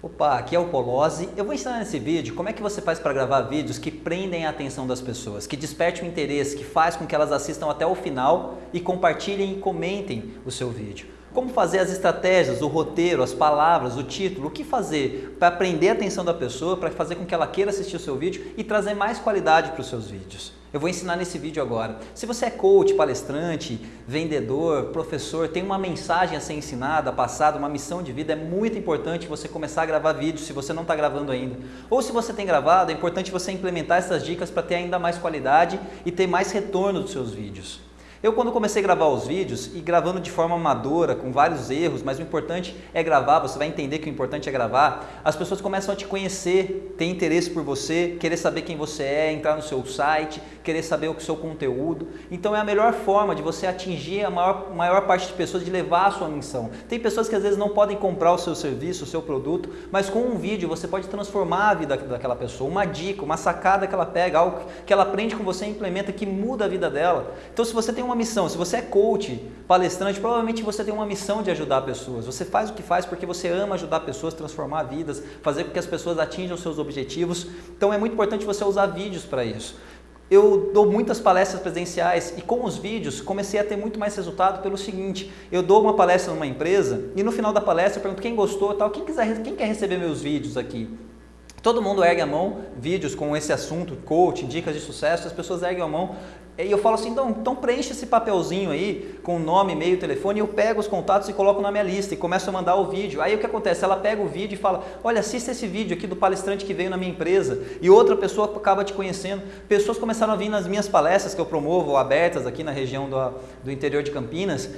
Opa, aqui é o Polozzi. Eu vou ensinar nesse vídeo como é que você faz para gravar vídeos que prendem a atenção das pessoas, que despertem o interesse, que faz com que elas assistam até o final e compartilhem e comentem o seu vídeo. Como fazer as estratégias, o roteiro, as palavras, o título, o que fazer para prender a atenção da pessoa, para fazer com que ela queira assistir o seu vídeo e trazer mais qualidade para os seus vídeos. Eu vou ensinar nesse vídeo agora. Se você é coach, palestrante, vendedor, professor, tem uma mensagem a ser ensinada, passada, uma missão de vida, é muito importante você começar a gravar vídeos se você não está gravando ainda. Ou se você tem gravado, é importante você implementar essas dicas para ter ainda mais qualidade e ter mais retorno dos seus vídeos. Eu quando comecei a gravar os vídeos e gravando de forma amadora, com vários erros, mas o importante é gravar, você vai entender que o importante é gravar, as pessoas começam a te conhecer, ter interesse por você, querer saber quem você é, entrar no seu site, querer saber o seu conteúdo. Então é a melhor forma de você atingir a maior, maior parte de pessoas, de levar a sua missão. Tem pessoas que às vezes não podem comprar o seu serviço, o seu produto, mas com um vídeo você pode transformar a vida daquela pessoa, uma dica, uma sacada que ela pega, algo que ela aprende com você e implementa que muda a vida dela. Então se você tem uma missão. Se você é coach, palestrante, provavelmente você tem uma missão de ajudar pessoas. Você faz o que faz porque você ama ajudar pessoas, transformar vidas, fazer com que as pessoas atinjam seus objetivos. Então é muito importante você usar vídeos para isso. Eu dou muitas palestras presenciais e com os vídeos comecei a ter muito mais resultado pelo seguinte, eu dou uma palestra numa empresa e no final da palestra eu pergunto quem gostou tal, quem, quiser, quem quer receber meus vídeos aqui? Todo mundo ergue a mão, vídeos com esse assunto, coaching, dicas de sucesso, as pessoas erguem a mão e eu falo assim, então, então preenche esse papelzinho aí com nome, e-mail, telefone, e eu pego os contatos e coloco na minha lista e começo a mandar o vídeo. Aí o que acontece? Ela pega o vídeo e fala, olha, assista esse vídeo aqui do palestrante que veio na minha empresa e outra pessoa acaba te conhecendo. Pessoas começaram a vir nas minhas palestras que eu promovo, abertas aqui na região do, do interior de Campinas,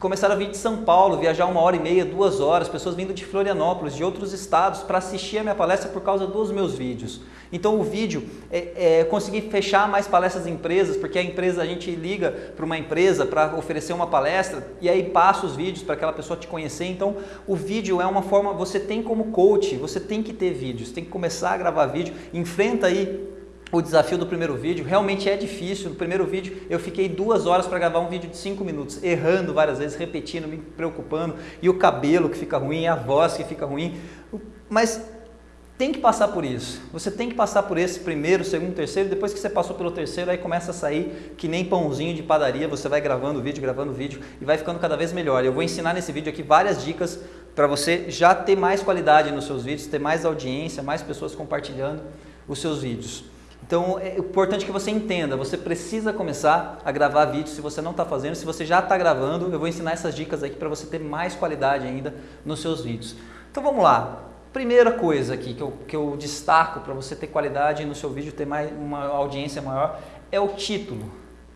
começaram a vir de São Paulo, viajar uma hora e meia, duas horas, pessoas vindo de Florianópolis, de outros estados, para assistir a minha palestra por causa dos meus vídeos. Então o vídeo, é, é, fechar mais palestras em empresas, porque a empresa, a gente liga para uma empresa para oferecer uma palestra e aí passa os vídeos para aquela pessoa te conhecer. Então o vídeo é uma forma, você tem como coach, você tem que ter vídeos, tem que começar a gravar vídeo, enfrenta aí o desafio do primeiro vídeo realmente é difícil. No primeiro vídeo eu fiquei duas horas para gravar um vídeo de cinco minutos, errando várias vezes, repetindo, me preocupando, e o cabelo que fica ruim, a voz que fica ruim. Mas tem que passar por isso. Você tem que passar por esse primeiro, segundo, terceiro. Depois que você passou pelo terceiro, aí começa a sair que nem pãozinho de padaria. Você vai gravando vídeo, gravando vídeo e vai ficando cada vez melhor. Eu vou ensinar nesse vídeo aqui várias dicas para você já ter mais qualidade nos seus vídeos, ter mais audiência, mais pessoas compartilhando os seus vídeos. Então é importante que você entenda, você precisa começar a gravar vídeos se você não está fazendo, se você já está gravando, eu vou ensinar essas dicas aqui para você ter mais qualidade ainda nos seus vídeos. Então vamos lá, Primeira coisa aqui que eu, que eu destaco para você ter qualidade no seu vídeo, ter mais, uma audiência maior, é o título.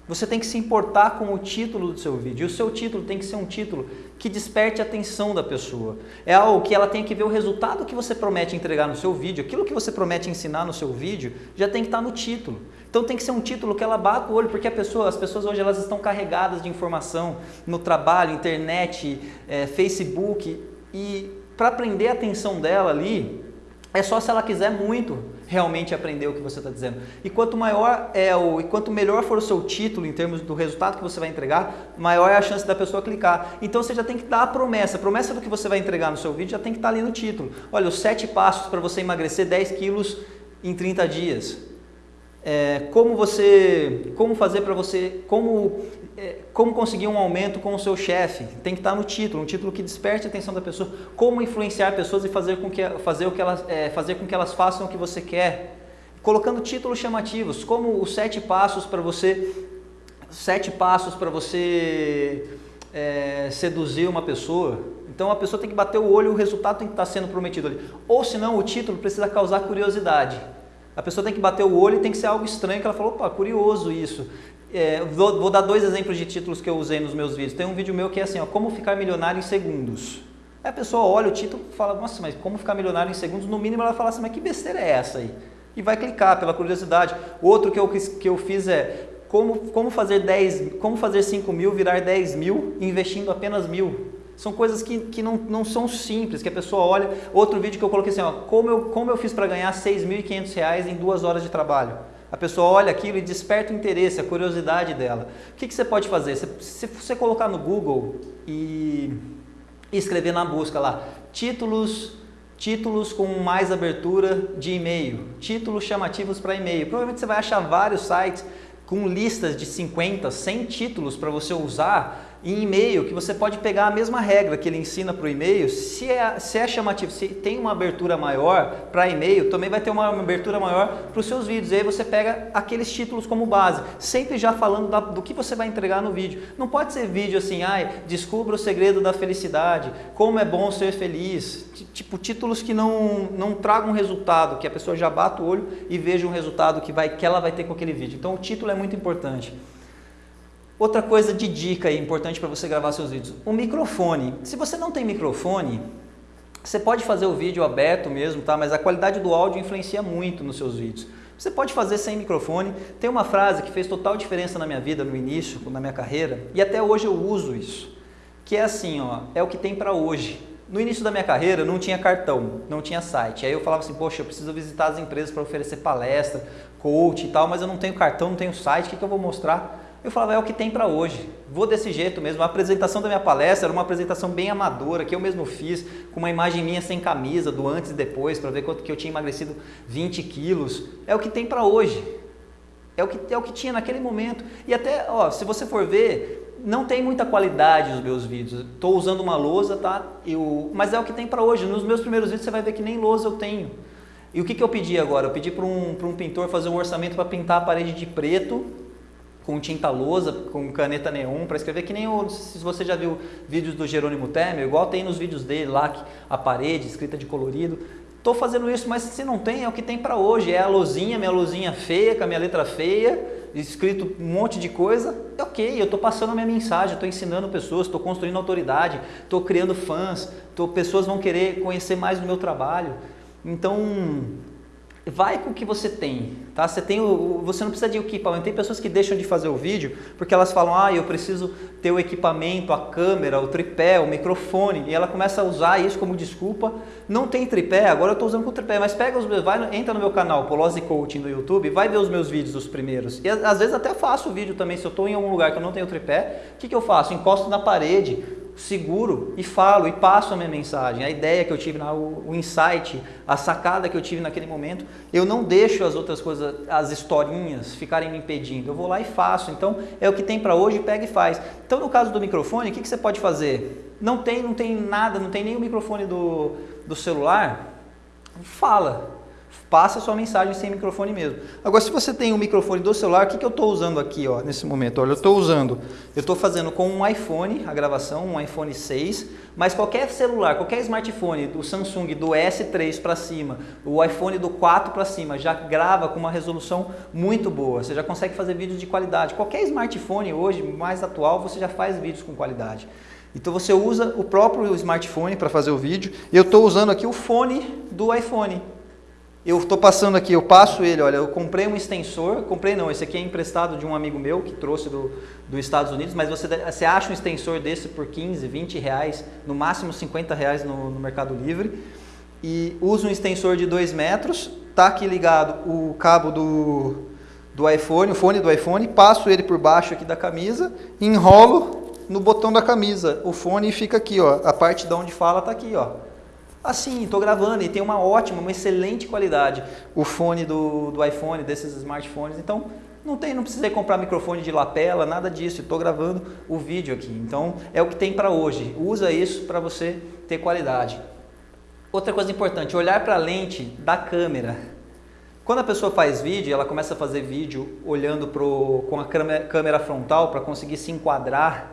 Você tem que se importar com o título do seu vídeo. E o seu título tem que ser um título que desperte a atenção da pessoa. É algo que ela tem que ver o resultado que você promete entregar no seu vídeo. Aquilo que você promete ensinar no seu vídeo já tem que estar no título. Então tem que ser um título que ela bata o olho, porque pessoa, as pessoas hoje elas estão carregadas de informação no trabalho, internet, é, Facebook e para prender a atenção dela ali, é só se ela quiser muito realmente aprender o que você está dizendo. E quanto maior é o, e quanto melhor for o seu título em termos do resultado que você vai entregar, maior é a chance da pessoa clicar. Então você já tem que dar a promessa. A promessa do que você vai entregar no seu vídeo já tem que estar tá ali no título. Olha, os sete passos para você emagrecer 10 quilos em 30 dias. É, como você, como fazer para você, como como conseguir um aumento com o seu chefe, tem que estar no título, um título que desperte a atenção da pessoa, como influenciar pessoas e fazer com que, fazer o que elas, é, fazer com que elas façam o que você quer, colocando títulos chamativos, como os sete passos para você, sete passos para você é, seduzir uma pessoa, então a pessoa tem que bater o olho e o resultado tem que estar sendo prometido ali, ou senão o título precisa causar curiosidade, a pessoa tem que bater o olho e tem que ser algo estranho, que ela falou, opa, curioso isso. É, vou, vou, dar dois exemplos de títulos que eu usei nos meus vídeos. Tem um vídeo meu que é assim, ó, como ficar milionário em segundos. Aí a pessoa olha o título e fala, nossa, mas como ficar milionário em segundos? No mínimo ela fala assim, mas que besteira é essa aí? E vai clicar pela curiosidade. Outro que eu, que eu fiz é como, como, fazer 10, como fazer 5 mil virar 10 mil investindo apenas mil. São coisas que, que não, não são simples, que a pessoa olha. Outro vídeo que eu coloquei assim, ó, como, eu, como eu fiz para ganhar 6.500 reais em duas horas de trabalho. A pessoa olha aquilo e desperta o interesse, a curiosidade dela. O que, que você pode fazer? Se você colocar no Google e escrever na busca lá, títulos títulos com mais abertura de e-mail, títulos chamativos para e-mail. Provavelmente você vai achar vários sites com listas de 50, 100 títulos para você usar em e-mail, que você pode pegar a mesma regra que ele ensina para o e-mail, se é, se é chamativo, se tem uma abertura maior para e-mail, também vai ter uma abertura maior para os seus vídeos. E aí você pega aqueles títulos como base, sempre já falando da, do que você vai entregar no vídeo. Não pode ser vídeo assim, ai, descubra o segredo da felicidade, como é bom ser feliz. Tipo, títulos que não, não tragam resultado, que a pessoa já bata o olho e veja um resultado que, vai, que ela vai ter com aquele vídeo. Então o título é muito importante. Outra coisa de dica aí, importante para você gravar seus vídeos, o microfone. Se você não tem microfone, você pode fazer o vídeo aberto mesmo, tá? mas a qualidade do áudio influencia muito nos seus vídeos. Você pode fazer sem microfone. Tem uma frase que fez total diferença na minha vida no início, na minha carreira, e até hoje eu uso isso, que é assim, ó, é o que tem para hoje. No início da minha carreira não tinha cartão, não tinha site. Aí eu falava assim, poxa, eu preciso visitar as empresas para oferecer palestra, coach e tal, mas eu não tenho cartão, não tenho site, o que, que eu vou mostrar? Eu falava, é o que tem para hoje. Vou desse jeito mesmo. A apresentação da minha palestra era uma apresentação bem amadora, que eu mesmo fiz, com uma imagem minha sem camisa, do antes e depois, para ver quanto que eu tinha emagrecido 20 quilos. É o que tem para hoje. É o, que, é o que tinha naquele momento. E até, ó, se você for ver, não tem muita qualidade os meus vídeos. Estou usando uma lousa, tá? Eu, mas é o que tem para hoje. Nos meus primeiros vídeos você vai ver que nem lousa eu tenho. E o que, que eu pedi agora? Eu pedi para um, um pintor fazer um orçamento para pintar a parede de preto com tinta lousa, com caneta neon para escrever, que nem o, se você já viu vídeos do Jerônimo Temer, igual tem nos vídeos dele lá, a parede escrita de colorido. Estou fazendo isso, mas se não tem, é o que tem para hoje. É a luzinha, minha luzinha feia, com a minha letra feia, escrito um monte de coisa. É ok, eu estou passando a minha mensagem, estou ensinando pessoas, estou construindo autoridade, estou criando fãs, tô, pessoas vão querer conhecer mais do meu trabalho. Então, vai com o que você tem, tá? Você tem o, você não precisa de equipamento. Tem pessoas que deixam de fazer o vídeo porque elas falam, ah, eu preciso ter o equipamento, a câmera, o tripé, o microfone, e ela começa a usar isso como desculpa. Não tem tripé, agora eu estou usando com tripé, mas pega os meus, vai, entra no meu canal, Polose Coaching no YouTube, vai ver os meus vídeos os primeiros. E às vezes até faço o vídeo também, se eu estou em algum lugar que eu não tenho tripé, o que, que eu faço? Encosto na parede, seguro e falo e passo a minha mensagem, a ideia que eu tive, o, insight, a sacada que eu tive naquele momento, eu não deixo as outras coisas, as historinhas ficarem me impedindo, eu vou lá e faço, então é o que tem para hoje, pega e faz. Então no caso do microfone, o que, que você pode fazer? Não tem, não tem nada, não tem nem o microfone do, do celular, fala, passa sua mensagem sem microfone mesmo. Agora, se você tem um microfone do celular, o que, que eu estou usando aqui ó, nesse momento? Olha, eu estou usando, eu estou fazendo com um iPhone a gravação, um iPhone 6, mas qualquer celular, qualquer smartphone do Samsung do S3 para cima, o iPhone do 4 para cima, já grava com uma resolução muito boa. Você já consegue fazer vídeos de qualidade. Qualquer smartphone hoje, mais atual, você já faz vídeos com qualidade. Então você usa o próprio smartphone para fazer o vídeo. Eu estou usando aqui o fone do iPhone. Eu estou passando aqui, eu passo ele, olha, eu comprei um extensor, comprei não, esse aqui é emprestado de um amigo meu que trouxe do, dos Estados Unidos, mas você, você acha um extensor desse por 15, 20 reais, no máximo 50 reais no, no Mercado Livre, e uso um extensor de 2 metros, tá aqui ligado o cabo do, do iPhone, o fone do iPhone, passo ele por baixo aqui da camisa, enrolo no botão da camisa o fone fica aqui, ó, a parte de onde fala está aqui, ó. Assim, estou gravando e tem uma ótima, uma excelente qualidade o fone do, do iPhone, desses smartphones. Então, não tem, não precisei comprar microfone de lapela, nada disso. Estou gravando o vídeo aqui. Então, é o que tem para hoje. Usa isso para você ter qualidade. Outra coisa importante, olhar para a lente da câmera. Quando a pessoa faz vídeo, ela começa a fazer vídeo olhando pro, com a câmera frontal para conseguir se enquadrar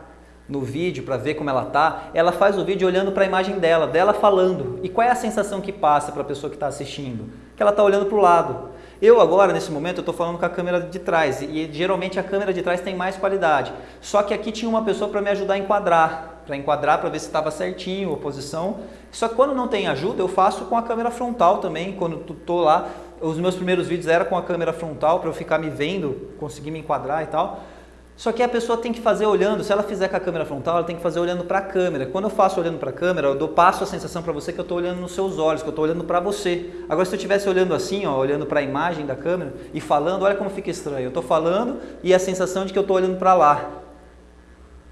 no vídeo para ver como ela tá, ela faz o vídeo olhando para a imagem dela, dela falando. E qual é a sensação que passa para a pessoa que está assistindo? Que ela está olhando para o lado. Eu agora, nesse momento, estou falando com a câmera de trás e geralmente a câmera de trás tem mais qualidade. Só que aqui tinha uma pessoa para me ajudar a enquadrar, para enquadrar para ver se estava certinho a posição. Só que quando não tem ajuda, eu faço com a câmera frontal também, quando estou lá. Os meus primeiros vídeos eram com a câmera frontal para eu ficar me vendo, conseguir me enquadrar e tal. Só que a pessoa tem que fazer olhando, se ela fizer com a câmera frontal, ela tem que fazer olhando para a câmera. Quando eu faço olhando para a câmera, eu dou, passo a sensação para você que eu estou olhando nos seus olhos, que eu estou olhando para você. Agora, se eu estivesse olhando assim, ó, olhando para a imagem da câmera e falando, olha como fica estranho. Eu estou falando e a sensação de que eu estou olhando para lá.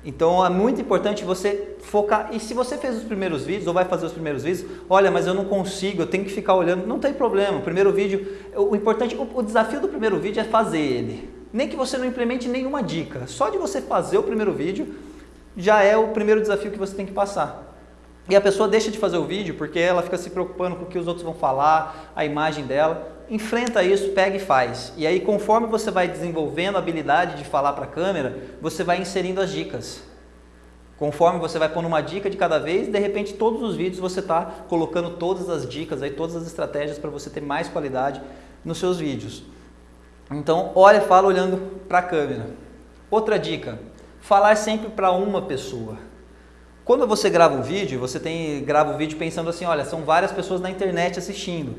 Então é muito importante você focar. E se você fez os primeiros vídeos ou vai fazer os primeiros vídeos, olha, mas eu não consigo, eu tenho que ficar olhando. Não tem problema. O primeiro vídeo, o importante, o desafio do primeiro vídeo é fazer ele. Nem que você não implemente nenhuma dica. Só de você fazer o primeiro vídeo já é o primeiro desafio que você tem que passar. E a pessoa deixa de fazer o vídeo porque ela fica se preocupando com o que os outros vão falar, a imagem dela. Enfrenta isso, pega e faz. E aí, conforme você vai desenvolvendo a habilidade de falar para a câmera, você vai inserindo as dicas. Conforme você vai pondo uma dica de cada vez, de repente todos os vídeos você está colocando todas as dicas, aí, todas as estratégias para você ter mais qualidade nos seus vídeos. Então, olha, fala olhando para a câmera. Outra dica, falar sempre para uma pessoa. Quando você grava um vídeo, você tem, grava o um vídeo pensando assim, olha, são várias pessoas na internet assistindo.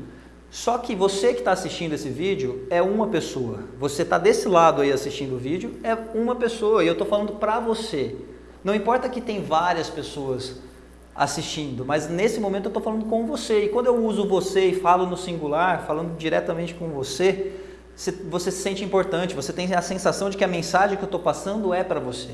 Só que você que está assistindo esse vídeo é uma pessoa. Você está desse lado aí assistindo o vídeo, é uma pessoa. E eu estou falando para você. Não importa que tem várias pessoas assistindo, mas nesse momento eu estou falando com você. E quando eu uso você e falo no singular, falando diretamente com você, você se sente importante, você tem a sensação de que a mensagem que eu estou passando é para você.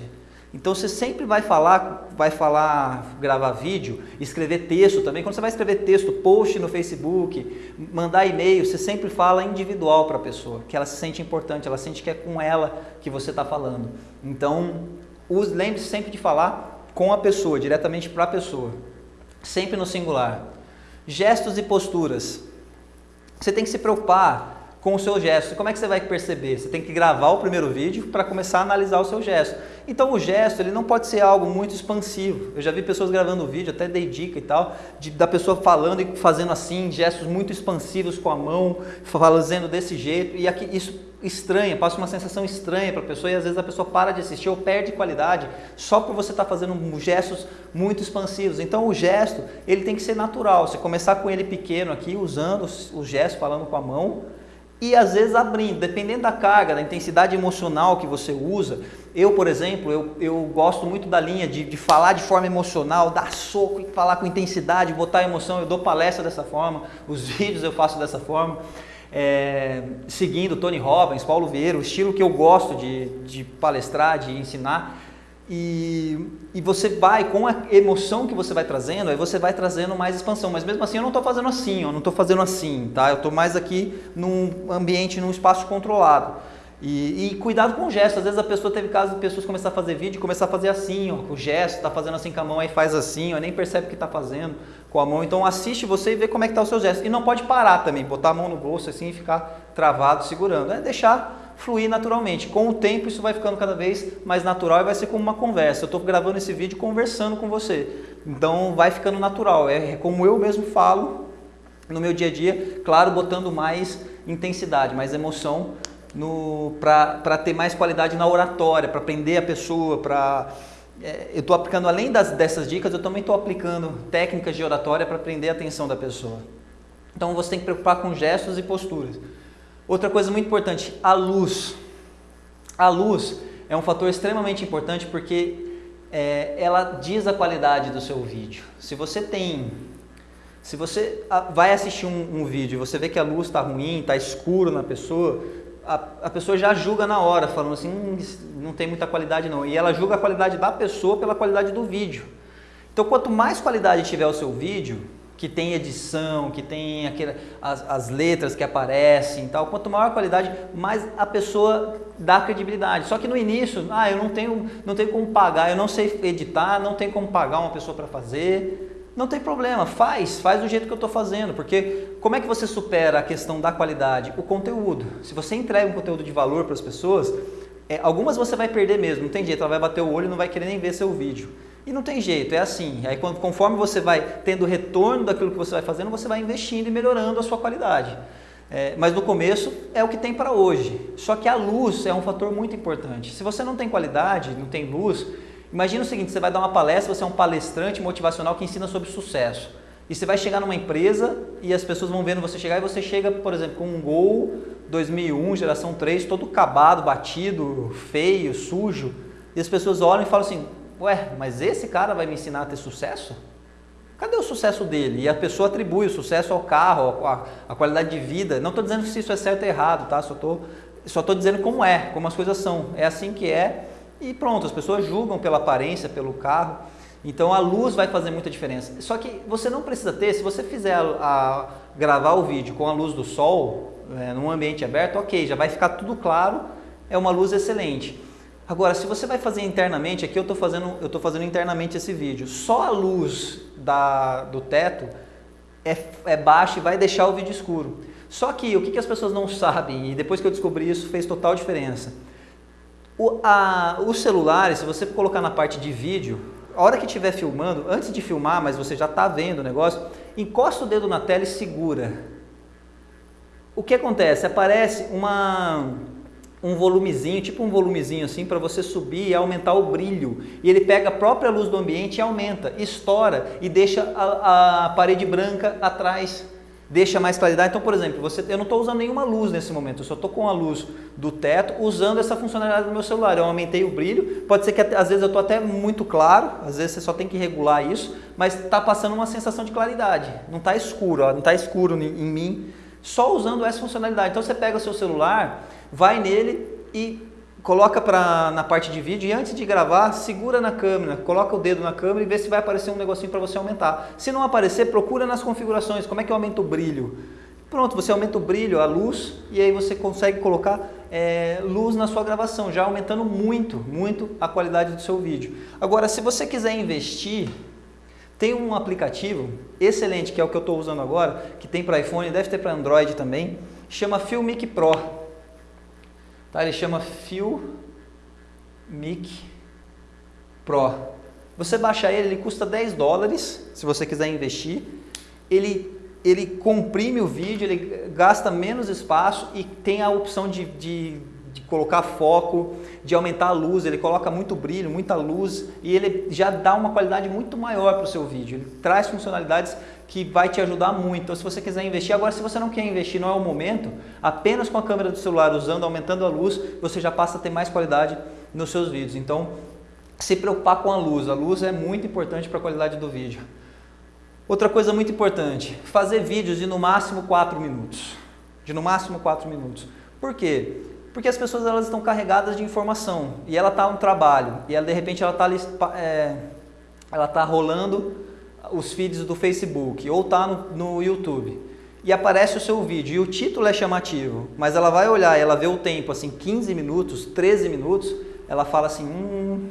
Então você sempre vai falar, vai falar, gravar vídeo, escrever texto também. Quando você vai escrever texto, post no Facebook, mandar e-mail, você sempre fala individual para a pessoa, que ela se sente importante, ela sente que é com ela que você está falando. Então, lembre-se sempre de falar com a pessoa, diretamente para a pessoa, sempre no singular. Gestos e posturas. Você tem que se preocupar com o seu gesto. Como é que você vai perceber? Você tem que gravar o primeiro vídeo para começar a analisar o seu gesto. Então o gesto ele não pode ser algo muito expansivo. Eu já vi pessoas gravando vídeo, até dei dica e tal, de, da pessoa falando e fazendo assim, gestos muito expansivos com a mão, fazendo desse jeito, e aqui, isso estranha, passa uma sensação estranha para a pessoa e às vezes a pessoa para de assistir ou perde qualidade só por você estar tá fazendo gestos muito expansivos. Então o gesto ele tem que ser natural. Você começar com ele pequeno aqui, usando o gesto, falando com a mão, e às vezes abrindo, dependendo da carga, da intensidade emocional que você usa. Eu, por exemplo, eu, eu gosto muito da linha de, de falar de forma emocional, dar soco e falar com intensidade, botar emoção. Eu dou palestra dessa forma, os vídeos eu faço dessa forma. É, seguindo Tony Robbins, Paulo Vieira, o estilo que eu gosto de, de palestrar, de ensinar. E, e você vai, com a emoção que você vai trazendo, aí você vai trazendo mais expansão. Mas mesmo assim eu não estou fazendo assim, eu não estou fazendo assim, tá? Eu estou mais aqui num ambiente, num espaço controlado. E, e, cuidado com o gesto. Às vezes a pessoa teve caso de pessoas começar a fazer vídeo e começar a fazer assim, ó, com o gesto, tá fazendo assim com a mão, aí faz assim, ó, nem percebe o que está fazendo com a mão. Então assiste você e vê como é que está o seu gesto. E não pode parar também, botar a mão no bolso assim e ficar travado segurando. É deixar fluir naturalmente. Com o tempo isso vai ficando cada vez mais natural e vai ser como uma conversa. Eu estou gravando esse vídeo conversando com você. Então vai ficando natural. É como eu mesmo falo no meu dia a dia, claro, botando mais intensidade, mais emoção para ter mais qualidade na oratória, para aprender a pessoa, para é, eu estou aplicando além das, dessas dicas, eu também estou aplicando técnicas de oratória para prender a atenção da pessoa. Então você tem que preocupar com gestos e posturas. Outra coisa muito importante, a luz. A luz é um fator extremamente importante porque é, ela diz a qualidade do seu vídeo. Se você tem, se você vai assistir um, um vídeo e você vê que a luz está ruim, está escuro na pessoa, a, a, pessoa já julga na hora, falando assim, hum, não tem muita qualidade não. E ela julga a qualidade da pessoa pela qualidade do vídeo. Então, quanto mais qualidade tiver o seu vídeo, que tem edição, que tem aquele, as, as letras que aparecem e tal, quanto maior a qualidade, mais a pessoa dá credibilidade. Só que no início, ah, eu não tenho, não tenho como pagar, eu não sei editar, não tenho como pagar uma pessoa para fazer. Não tem problema, faz, faz do jeito que eu estou fazendo, porque como é que você supera a questão da qualidade? O conteúdo. Se você entrega um conteúdo de valor para as pessoas, é, algumas você vai perder mesmo, não tem jeito, ela vai bater o olho e não vai querer nem ver seu vídeo. E não tem jeito, é assim. Aí conforme você vai tendo retorno daquilo que você vai fazendo, você vai investindo e melhorando a sua qualidade. É, mas no começo é o que tem para hoje. Só que a luz é um fator muito importante. Se você não tem qualidade, não tem luz, imagina o seguinte: você vai dar uma palestra, você é um palestrante motivacional que ensina sobre sucesso. E você vai chegar numa empresa e as pessoas vão vendo você chegar e você chega, por exemplo, com um Gol 2001, geração 3, todo acabado, batido, feio, sujo. E as pessoas olham e falam assim: ué, mas esse cara vai me ensinar a ter sucesso? Cadê o sucesso dele? E a pessoa atribui o sucesso ao carro, a qualidade de vida. Não estou dizendo se isso é certo ou errado, tá? Só estou só tô dizendo como é, como as coisas são. É assim que é e pronto, as pessoas julgam pela aparência, pelo carro. Então a luz vai fazer muita diferença. Só que você não precisa ter, se você fizer a, a gravar o vídeo com a luz do sol, é, num ambiente aberto, ok, já vai ficar tudo claro, é uma luz excelente. Agora, se você vai fazer internamente, aqui eu estou fazendo, eu fazendo internamente esse vídeo, só a luz da, do teto é, é baixa e vai deixar o vídeo escuro. Só que o que, que as pessoas não sabem, e depois que eu descobri isso fez total diferença. O, a, os celulares, se você colocar na parte de vídeo, a hora que estiver filmando, antes de filmar, mas você já está vendo o negócio, encosta o dedo na tela e segura. O que acontece? Aparece uma, um volumezinho, tipo um volumezinho assim, para você subir e aumentar o brilho. E ele pega a própria luz do ambiente e aumenta, estoura e deixa a, a parede branca atrás deixa mais claridade. Então, por exemplo, você, eu não estou usando nenhuma luz nesse momento, eu só estou com a luz do teto usando essa funcionalidade do meu celular. Eu aumentei o brilho, pode ser que às vezes eu estou até muito claro, às vezes você só tem que regular isso, mas está passando uma sensação de claridade. Não está escuro, ó, não está escuro em mim, só usando essa funcionalidade. Então você pega o seu celular, vai nele e coloca pra, na parte de vídeo e antes de gravar, segura na câmera, coloca o dedo na câmera e vê se vai aparecer um negocinho para você aumentar. Se não aparecer, procura nas configurações, como é que eu aumento o brilho. Pronto, você aumenta o brilho, a luz, e aí você consegue colocar é, luz na sua gravação, já aumentando muito, muito a qualidade do seu vídeo. Agora, se você quiser investir, tem um aplicativo excelente, que é o que eu estou usando agora, que tem para iPhone, deve ter para Android também, chama Filmic Pro. Tá? Ele chama Filmic Pro. Você baixa ele, ele custa 10 dólares, se você quiser investir. Ele, ele comprime o vídeo, ele gasta menos espaço e tem a opção de, de, de colocar foco, de aumentar a luz, ele coloca muito brilho, muita luz e ele já dá uma qualidade muito maior para o seu vídeo. Ele traz funcionalidades que vai te ajudar muito. Então, se você quiser investir, agora se você não quer investir, não é o momento, apenas com a câmera do celular usando, aumentando a luz, você já passa a ter mais qualidade nos seus vídeos. Então, se preocupar com a luz, a luz é muito importante para a qualidade do vídeo. Outra coisa muito importante, fazer vídeos de no máximo 4 minutos. De no máximo 4 minutos. Por quê? Porque as pessoas elas estão carregadas de informação e ela está no trabalho e ela de repente ela está é, ela tá rolando os feeds do Facebook ou está no, no YouTube e aparece o seu vídeo e o título é chamativo, mas ela vai olhar, ela vê o tempo, assim, 15 minutos, 13 minutos, ela fala assim, hum,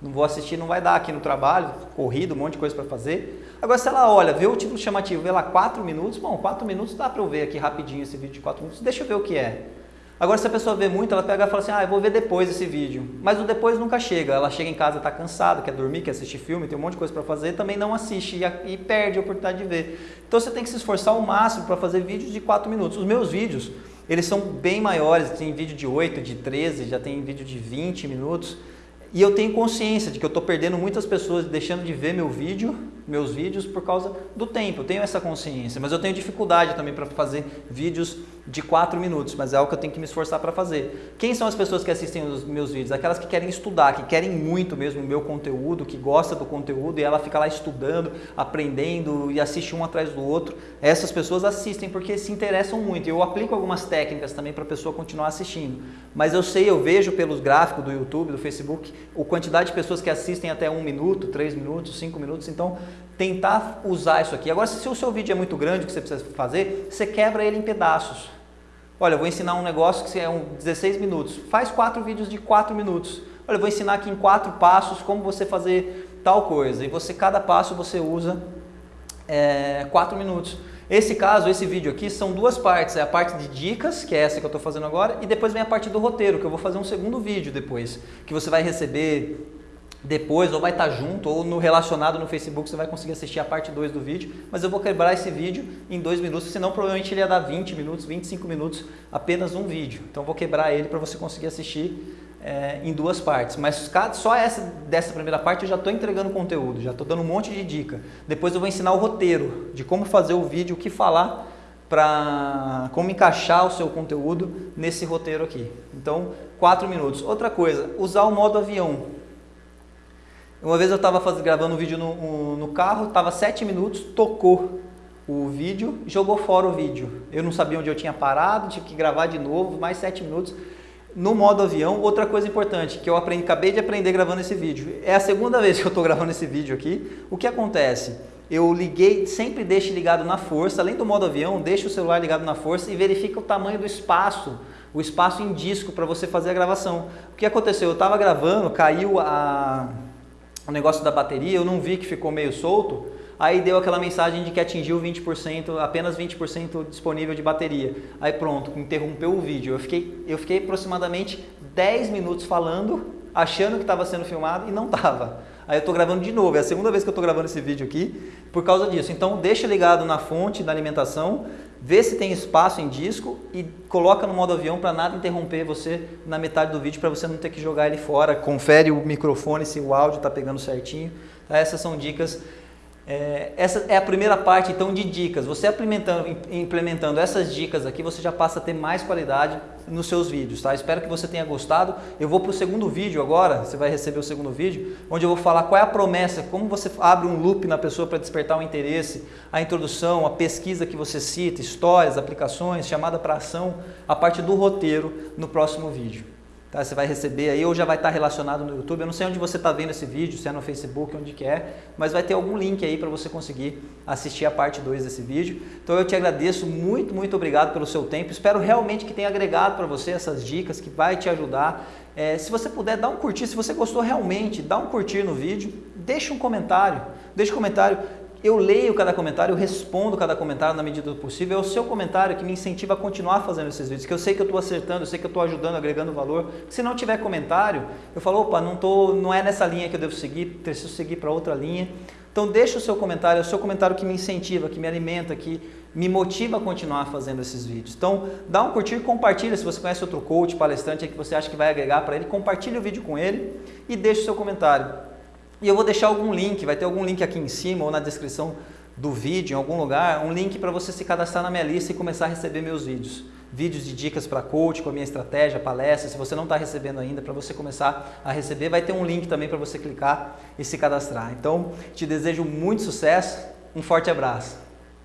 não vou assistir, não vai dar aqui no trabalho, corrido, um monte de coisa para fazer. Agora, se ela olha, vê o título chamativo, vê lá 4 minutos, bom, 4 minutos dá para eu ver aqui rapidinho esse vídeo de 4 minutos, deixa eu ver o que é. Agora, se a pessoa vê muito, ela pega e fala assim, ah, eu vou ver depois esse vídeo. Mas o depois nunca chega. Ela chega em casa, está cansada, quer dormir, quer assistir filme, tem um monte de coisa para fazer, também não assiste e, perde a oportunidade de ver. Então, você tem que se esforçar ao máximo para fazer vídeos de 4 minutos. Os meus vídeos, eles são bem maiores, tem vídeo de 8, de 13, já tem vídeo de 20 minutos. E eu tenho consciência de que eu estou perdendo muitas pessoas deixando de ver meu vídeo, meus vídeos por causa do tempo. Eu tenho essa consciência, mas eu tenho dificuldade também para fazer vídeos de 4 minutos, mas é algo que eu tenho que me esforçar para fazer. Quem são as pessoas que assistem os meus vídeos? Aquelas que querem estudar, que querem muito mesmo o meu conteúdo, que gosta do conteúdo e ela fica lá estudando, aprendendo e assiste um atrás do outro. Essas pessoas assistem porque se interessam muito. Eu aplico algumas técnicas também para a pessoa continuar assistindo. Mas eu sei, eu vejo pelos gráficos do YouTube, do Facebook, a quantidade de pessoas que assistem até um minuto, três minutos, cinco minutos. Então, tentar usar isso aqui. Agora, se o seu vídeo é muito grande, o que você precisa fazer, você quebra ele em pedaços. Olha, eu vou ensinar um negócio que é um 16 minutos. Faz quatro vídeos de 4 minutos. Olha, eu vou ensinar aqui em quatro passos como você fazer tal coisa. E você, cada passo você usa é, 4 minutos. Esse caso, esse vídeo aqui, são duas partes. É a parte de dicas, que é essa que eu estou fazendo agora, e depois vem a parte do roteiro, que eu vou fazer um segundo vídeo depois, que você vai receber depois, ou vai estar junto, ou no relacionado no Facebook, você vai conseguir assistir a parte 2 do vídeo, mas eu vou quebrar esse vídeo em dois minutos, senão provavelmente ele ia dar 20 minutos, 25 minutos, apenas um vídeo. Então vou quebrar ele para você conseguir assistir é, em duas partes. Mas só essa dessa primeira parte eu já estou entregando conteúdo, já estou dando um monte de dica. Depois eu vou ensinar o roteiro de como fazer o vídeo, o que falar, para como encaixar o seu conteúdo nesse roteiro aqui. Então, quatro minutos. Outra coisa, usar o modo avião. Uma vez eu estava gravando um vídeo no, no carro, estava sete minutos, tocou o vídeo, jogou fora o vídeo. Eu não sabia onde eu tinha parado, tive que gravar de novo, mais sete minutos. no modo avião, outra coisa importante que eu aprendi, acabei de aprender gravando esse vídeo. É a segunda vez que eu estou gravando esse vídeo aqui. O que acontece? Eu liguei, sempre deixe ligado na força, além do modo avião, deixe o celular ligado na força e verifica o tamanho do espaço, o espaço em disco para você fazer a gravação. O que aconteceu? Eu estava gravando, caiu a, o negócio da bateria, eu não vi que ficou meio solto, aí deu aquela mensagem de que atingiu 20%, apenas 20% disponível de bateria. Aí pronto, interrompeu o vídeo. Eu fiquei, eu fiquei aproximadamente 10 minutos falando, achando que estava sendo filmado e não estava. Aí eu estou gravando de novo, é a segunda vez que eu estou gravando esse vídeo aqui por causa disso. Então deixa ligado na fonte da alimentação, vê se tem espaço em disco e coloca no modo avião para nada interromper você na metade do vídeo para você não ter que jogar ele fora. Confere o microfone se o áudio está pegando certinho. Tá? Essas são dicas é, essa é a primeira parte então de dicas. Você implementando, implementando essas dicas aqui, você já passa a ter mais qualidade nos seus vídeos, tá? Espero que você tenha gostado. Eu vou para o segundo vídeo agora, você vai receber o segundo vídeo, onde eu vou falar qual é a promessa, como você abre um loop na pessoa para despertar o interesse, a introdução, a pesquisa que você cita, histórias, aplicações, chamada para ação, a parte do roteiro no próximo vídeo. Tá? Você vai receber aí ou já vai estar relacionado no YouTube. Eu não sei onde você está vendo esse vídeo, se é no Facebook, onde que é, mas vai ter algum link aí para você conseguir assistir a parte 2 desse vídeo. Então eu te agradeço muito, muito obrigado pelo seu tempo. Espero realmente que tenha agregado para você essas dicas, que vai te ajudar. É, se você puder, dá um curtir. Se você gostou realmente, dá um curtir no vídeo. Deixa um comentário. Deixa um comentário. Eu leio cada comentário, eu respondo cada comentário na medida do possível. É o seu comentário que me incentiva a continuar fazendo esses vídeos, que eu sei que eu estou acertando, eu sei que eu estou ajudando, agregando valor. Se não tiver comentário, eu falo, opa, não, tô, não é nessa linha que eu devo seguir, preciso seguir para outra linha. Então deixa o seu comentário, é o seu comentário que me incentiva, que me alimenta, que me motiva a continuar fazendo esses vídeos. Então dá um curtir, compartilha, se você conhece outro coach, palestrante que você acha que vai agregar para ele, compartilha o vídeo com ele e deixa o seu comentário. E eu vou deixar algum link, vai ter algum link aqui em cima ou na descrição do vídeo, em algum lugar, um link para você se cadastrar na minha lista e começar a receber meus vídeos. Vídeos de dicas para coach, com a minha estratégia, palestra. Se você não está recebendo ainda, para você começar a receber, vai ter um link também para você clicar e se cadastrar. Então, te desejo muito sucesso, um forte abraço.